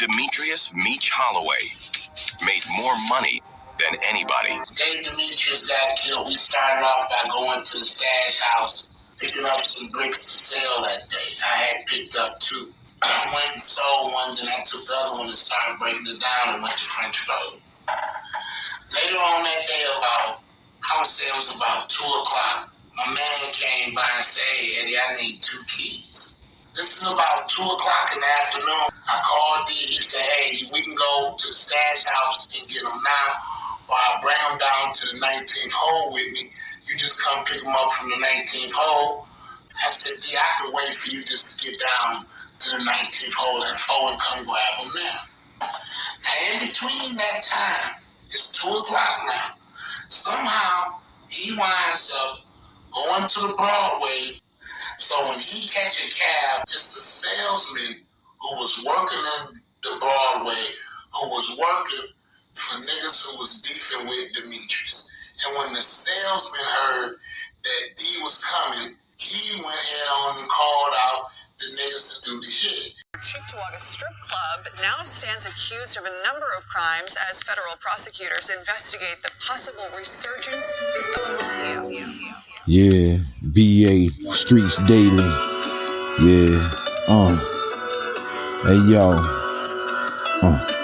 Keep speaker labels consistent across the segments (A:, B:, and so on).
A: Demetrius Meech Holloway made more money than anybody.
B: The day Demetrius got killed, we started off by going to the stash house, picking up some bricks to sell that day. I had picked up two. I went and sold one, then I took the other one and started breaking it down and went to French Road. Later on that day, about, I would say it was about 2 o'clock, my man came by and said, Eddie, I need two keys. This is about 2 o'clock in the afternoon. I called D. He said, hey, we can go to the stash house and get them now or I'll bring them down to the 19th hole with me. You just come pick them up from the 19th hole. I said, D, I could wait for you just to get down to the 19th hole at 4 and come grab them now. Now, in between that time, it's 2 o'clock now. Somehow, he winds up going to the Broadway. So when he catch a cab, it's the salesman who was working in the Broadway, who was working for niggas who was beefing with Demetrius. And when the salesman heard that D was coming, he went ahead on and called out the niggas to do the hit.
C: Cheektowaga Strip Club now stands accused of a number of crimes as federal prosecutors investigate the possible resurgence of mafia.
D: Yeah, BA Streets Daily. Yeah, uh. Hey, yo. Uh.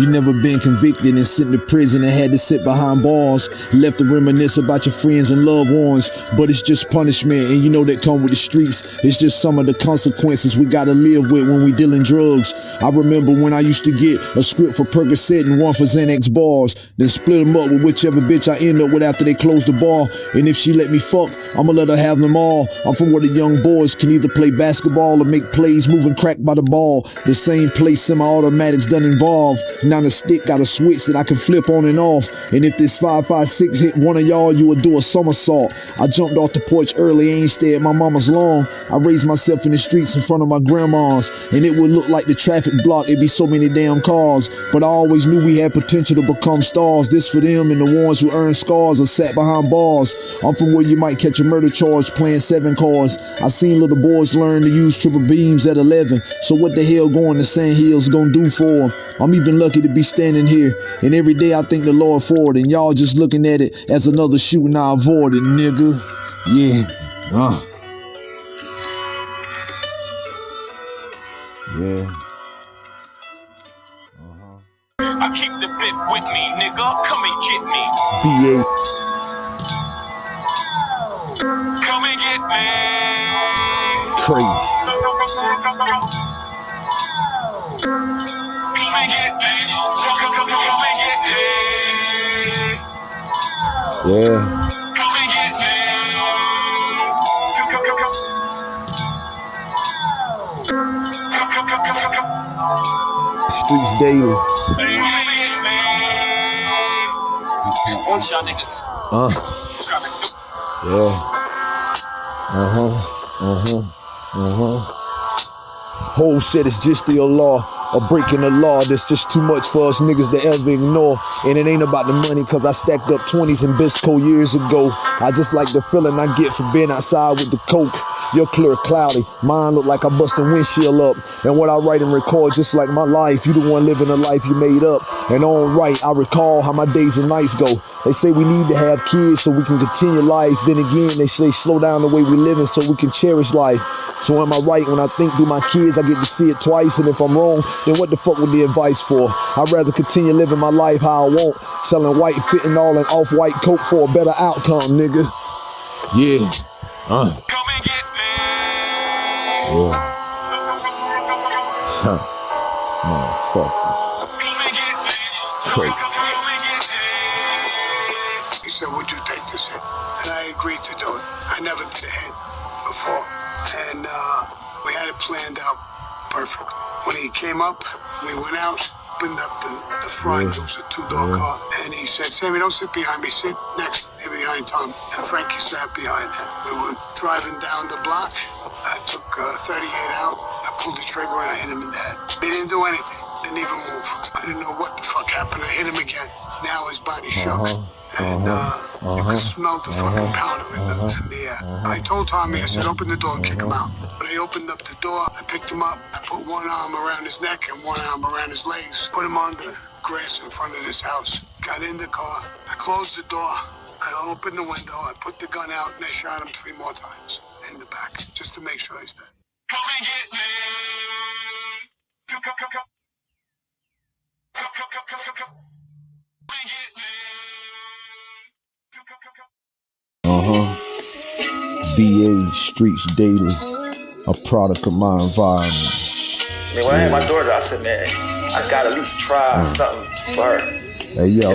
D: You never been convicted and sent to prison and had to sit behind bars. Left to reminisce about your friends and loved ones. But it's just punishment, and you know that come with the streets. It's just some of the consequences we gotta live with when we dealing drugs. I remember when I used to get a script for Percocet and one for Xanax bars, then split them up with whichever bitch I end up with after they close the bar. And if she let me fuck, I'ma let her have them all. I'm from where the young boys can either play basketball or make plays moving crack by the ball. The same place semi-automatics done involved. Now the stick got a switch that I can flip on and off. And if this 556 hit one of y'all, you would do a somersault. I jumped off the porch early, ain't stay at my mama's lawn. I raised myself in the streets in front of my grandma's. And it would look like the traffic block, it'd be so many damn cars. But I always knew we had potential to become stars. This for them and the ones who earn scars or sat behind bars. I'm from where you might catch a murder charge playing seven cars. I seen little boys learn to use triple beams at 11. So what the hell going to Sand Hills gonna do for them? I'm even lucky to be standing here. And every day I thank the Lord for it. And y'all just looking at it as another shooting I avoided, nigga. Yeah. Uh. Yeah. Uh-huh.
A: I keep the bit with me, nigga. Come and get me.
D: BA.
A: Come and get me.
D: Crazy. Yeah. Streets daily.
A: Want y'all niggas
D: Uh.
A: trying.
D: Yeah. Uh-huh. Uh-huh. Uh-huh. Whole shit is just the law. Or breaking the law that's just too much for us niggas to ever ignore. And it ain't about the money, cause I stacked up 20s in Bisco years ago. I just like the feeling I get for being outside with the coke. Your clear cloudy, mine look like I bust windshield up. And what I write and record, just like my life, you the one living a life you made up. And on right, I recall how my days and nights go. They say we need to have kids so we can continue life. Then again, they say slow down the way we living so we can cherish life. So am I right when I think through my kids, I get to see it twice. And if I'm wrong, then what the fuck would the advice for? I'd rather continue living my life how I want, selling white, fitting all in off-white coat for a better outcome, nigga. Yeah. Uh.
A: Come, come and get me.
E: He said, would you take this hit? And I agreed to do it. I never did a hit before. And uh, we had it planned out perfect. When he came up, we went out, opened up the, the front, it was a two-door car. And he said, Sammy, don't sit behind me, sit next, there behind Tom. And Frankie sat behind him. We were driving down the block. Do anything. Didn't even move. I didn't know what the fuck happened. I hit him again. Now his body uh-huh. shook. And uh-huh. uh, you could uh-huh. smell the fucking powder in the, in the air. I told Tommy, I said, open the door and kick him out. But I opened up the door, I picked him up, I put one arm around his neck and one arm around his legs, put him on the grass in front of his house. Got in the car. I closed the door. I opened the window. I put the gun out and I shot him three more times in the back just to make sure he's dead.
D: Uh huh. BA Streets Daily, a product of my environment.
F: I mean, when I had my daughter, I said, man, I gotta at least try something for her.
D: Hey yo,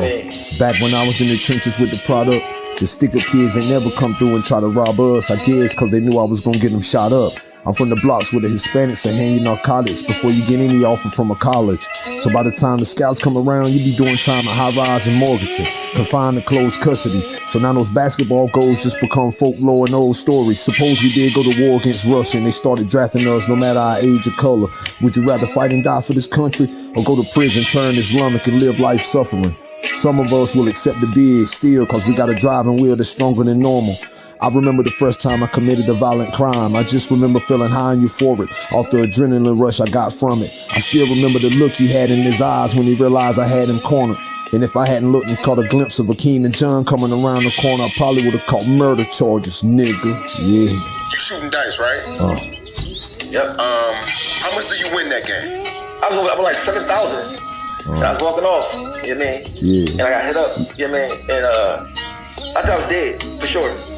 D: back when I was in the trenches with the product, the sticker kids ain't never come through and try to rob us. I guess cause they knew I was gonna get them shot up. I'm from the blocks where the Hispanics are hanging narcotics before you get any offer from a college. So by the time the scouts come around, you be doing time at high rise and mortgaging, confined to closed custody. So now those basketball goals just become folklore and old stories. Suppose we did go to war against Russia and they started drafting us no matter our age or color. Would you rather fight and die for this country or go to prison, turn Islamic and live life suffering? Some of us will accept the bid still cause we got a driving wheel that's stronger than normal. I remember the first time I committed a violent crime. I just remember feeling high and euphoric off the adrenaline rush I got from it. I still remember the look he had in his eyes when he realized I had him cornered. And if I hadn't looked and caught a glimpse of Akeem and John coming around the corner, I probably would have caught murder charges, nigga. Yeah.
A: You shooting dice, right?
D: Uh,
F: Yep.
A: Um, how much do you win that game?
F: I was, I was like 7,000. And I was walking off, you know what I mean?
D: yeah.
F: And I got hit up, you know what I mean? And uh, I thought I was dead, for sure.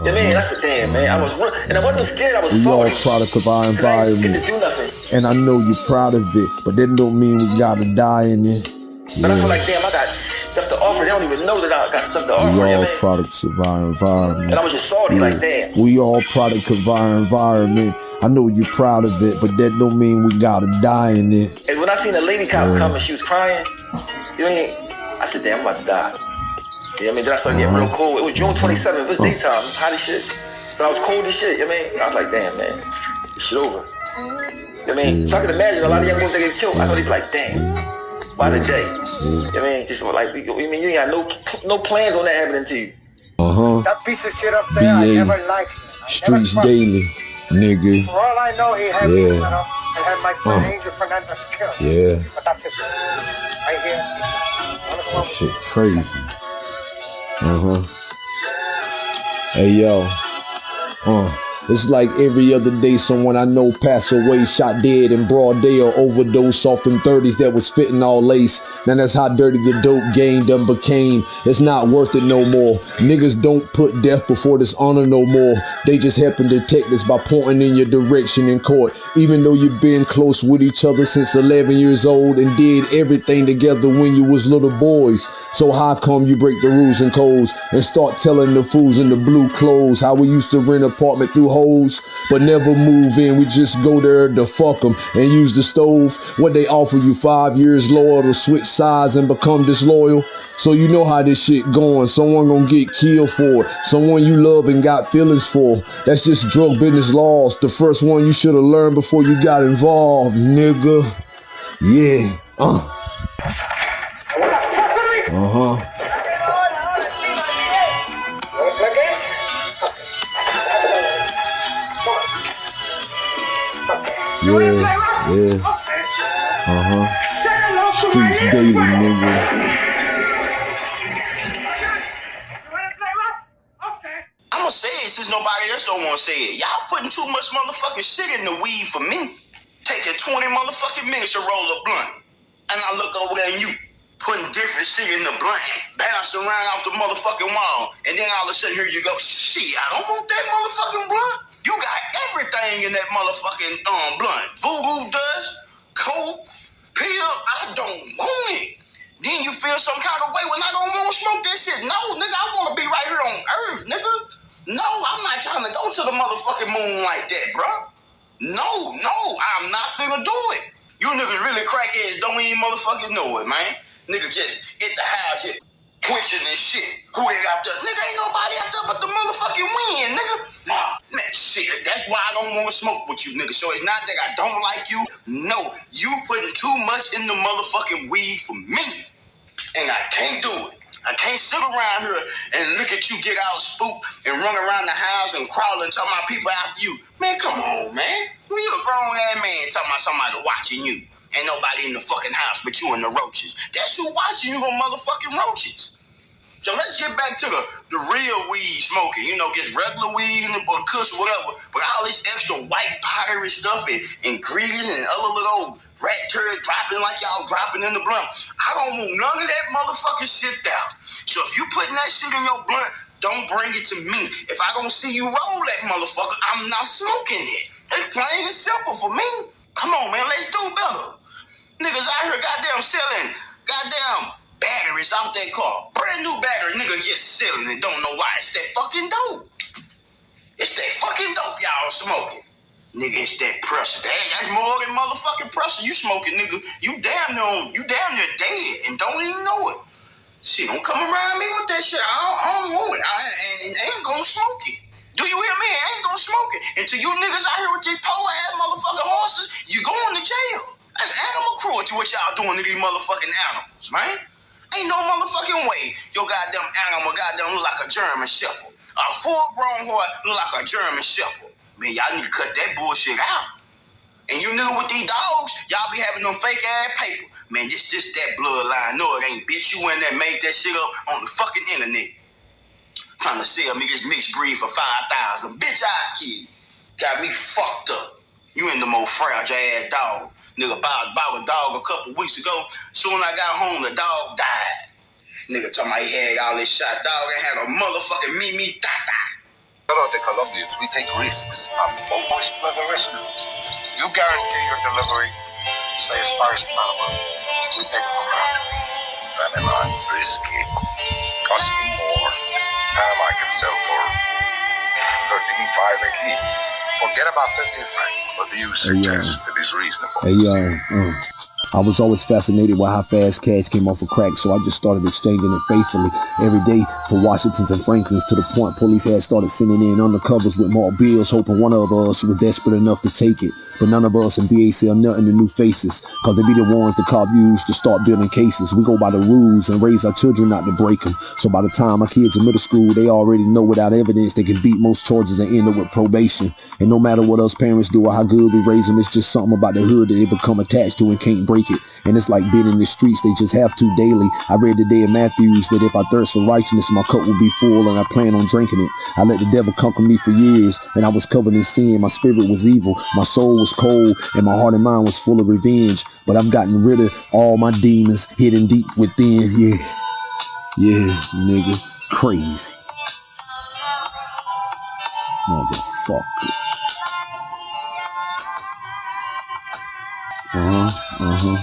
F: You know what I mean? That's the damn, man. I was and I wasn't scared, I was
D: We all product of our
F: 'Cause I didn't get
D: environment.
F: nothing.
D: And I know you're proud of it, but that don't mean we gotta die in it.
F: But I feel like, damn, I got stuff to offer. They don't even know that I got stuff to offer,
D: We all
F: I mean?
D: products of our environment.
F: And I was just salty, like, damn.
D: We all product of our environment. I know you're proud of it, but that don't mean we gotta die in it.
F: And when I seen the lady cop come and she was crying, you know what I mean? I said, damn, I'm about to die. You know what I mean? Then I started getting real cold. It was June 27th. It was daytime. Hot as shit. But I was cold as shit. You know what I mean? I was like, damn, man. This shit over. You know what I mean? So I can imagine a lot of young boys that get killed. I know they be like, damn. Why today? You know what I mean? Just like, you I mean, you ain't got no no plans on that happening to you.
D: Uh huh.
G: That piece of shit up there, I
D: BA
G: never liked. him. I
D: Streets
G: never.
D: Daily, nigga.
G: For all I know, he had
D: Yeah.
G: me set up and had my friend
D: Uh.
G: Angel Fernandez killed.
D: Yeah,
G: But that's it. Right here.
D: That shit crazy. Uh huh. Hey yo. Uh. It's like every other day someone I know pass away, shot dead in broad day or overdose off them 30s that was fitting all lace. Now that's how dirty the dope game done became. It's not worth it no more. Niggas don't put death before this honor no more. They just happen to take this by pointing in your direction in court. Even though you've been close with each other since 11 years old and did everything together when you was little boys. So how come you break the rules and codes and start telling the fools in the blue clothes how we used to rent apartment through holes, but never move in. We just go there to fuck them and use the stove. What they offer you five years loyal to switch sides and become disloyal. So you know how this shit going. Someone gonna get killed for it. Someone you love and got feelings for. That's just drug business laws. The first one you should have learned before you got involved, nigga. Yeah. Uh. Uh huh. Yeah. Yeah. Uh huh. Streets daily, nigga.
H: I'm gonna say it since nobody else don't want to say it. Y'all putting too much motherfucking shit in the weed for me. Taking 20 motherfucking minutes to roll a blunt. And I look over there and you putting different shit in the blunt bouncing around off the motherfucking wall. And then all of a sudden here you go, shit, I don't want that motherfucking blunt. You got everything in that motherfucking um blunt. Voodoo dust, coke, pill, I don't want it. Then you feel some kind of way when I don't want to smoke that shit. No, nigga, I want to be right here on Earth, nigga. No, I'm not trying to go to the motherfucking moon like that, bro. No, no, I'm not finna do it. You niggas really crackheads don't even motherfucking know it, man. Nigga just hit the house, just quenching and shit. Who they got there? Nigga, ain't nobody out there but the motherfucking wind, nigga. Nah, man, shit, that's why I don't want to smoke with you, nigga. So it's not that I don't like you. No, you putting too much in the motherfucking weed for me. And I can't do it. I can't sit around here and look at you get all spooked and run around the house and crawl and tell my people after you. Man, come on, man. You a grown ass man talking about somebody watching you. Ain't nobody in the fucking house but you and the roaches. That's who watching you, gonna motherfucking roaches. So let's get back to the, the real weed smoking. You know, just regular weed and or kush or whatever. But all this extra white powdery stuff and ingredients and other little rat turd dropping like y'all dropping in the blunt. I don't want none of that motherfucking shit down. So if you putting that shit in your blunt, don't bring it to me. If I don't see you roll that motherfucker, I'm not smoking it. It's plain and simple for me. Come on, man, let's do better. Niggas out here goddamn selling goddamn batteries out that car. Brand new battery, nigga just selling it. Don't know why. It's that fucking dope. It's that fucking dope y'all smoking. Nigga, it's that pressure. That that's more than motherfucking pressure. You smoking, nigga. You damn near you damn near dead and don't even know it. Shit, don't come around me with that shit. I don't, I don't want it. I, ain't, I ain't gonna smoke it. Do you hear me? I ain't gonna smoke it. Until you niggas out here with these poor ass motherfucking horses, you going to jail. That's animal cruelty what y'all doing to these motherfucking animals, man. Ain't no motherfucking way your goddamn animal goddamn look like a German Shepherd. A full grown horse look like a German Shepherd. Man, y'all need to cut that bullshit out. And you nigga with these dogs, y'all be having them fake ass paper. Man, this this that bloodline. No, it ain't. Bitch, you in there made that shit up on the fucking internet. Trying to sell me this mixed breed for 5,000. Bitch, I kid. Got me fucked up. You in the most fragile ass dog. Nigga bought, bought a dog a couple weeks ago. Soon I got home, the dog died. Nigga told me he had all this shot dog and had a motherfucking me me da da.
I: Hello, the Colombians. We take risks. I'm almost risk. You guarantee your delivery, say as far as Panama. We take it from there. Panama is risky. Cost me more. Panama I can sell for 13.5 a key. Forget about 13 francs. What do you suggest that is reasonable?
D: Hey yo, uh, I was always fascinated by how fast cash came off of crack, so I just started exchanging it faithfully every day for Washingtons and Franklins to the point police had started sending in undercovers with more bills, hoping one of us was desperate enough to take it. But none of us in BAC are nothing to new faces, cause they be the ones the cop used to start building cases. We go by the rules and raise our children not to break them. So by the time our kids in middle school, they already know without evidence they can beat most charges and end up with probation. And no matter what us parents do or how good we raise them, it's just something about the hood that they become attached to and can't break it. And it's like being in the streets, they just have to daily. I read today in Matthews that if I thirst for righteousness, my cup will be full and I plan on drinking it. I let the devil conquer me for years and I was covered in sin. My spirit was evil, my soul was cold, and my heart and mind was full of revenge. But I've gotten rid of all my demons hidden deep within. Yeah. Yeah, nigga. Crazy. Motherfucker. Uh-huh. Crazy.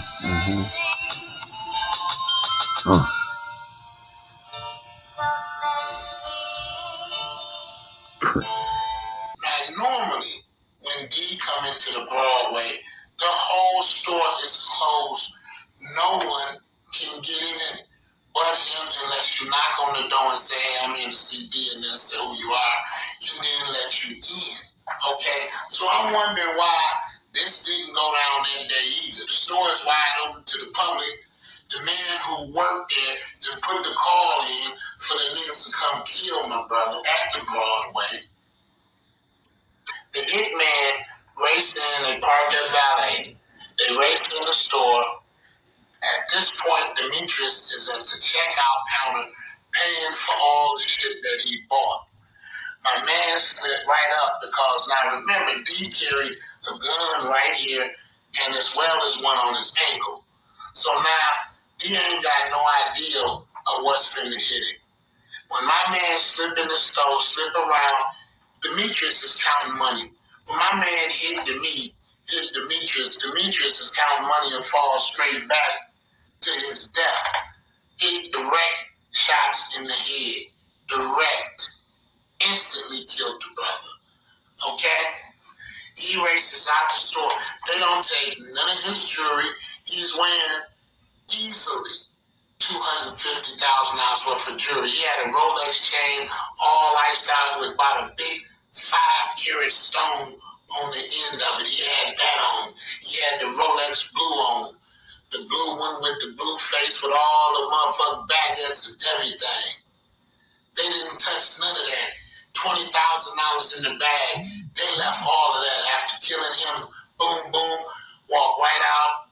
H: Normally, when D come into the Broadway, the whole store is closed. No one hitman raced in, a parked at valet. They raced in the store. At this point, Demetrius is at the checkout counter paying for all the shit that he bought. My man slipped right up because now remember, D carried a gun right here and as well as one on his ankle. So now D ain't got no idea of what's finna hit him. When my man slip in the store, slip around, Demetrius is counting money. My man hit Demi, hit Demetrius, Demetrius is counting money and falls straight back to his death. Hit direct shots in the head. Direct. Instantly killed the brother. Okay? He races out the store. They don't take none of his jewelry. He's wearing easily $250,000 worth of jewelry. He had a Rolex chain, all out with about a big five carat stone on the end of it. He had that on. He had the Rolex blue on. The blue one with the blue face with all the motherfucking baguettes and everything. They didn't touch none of that. Twenty thousand dollars in the bag. They left all of that after killing him. Boom, boom. Walk right out.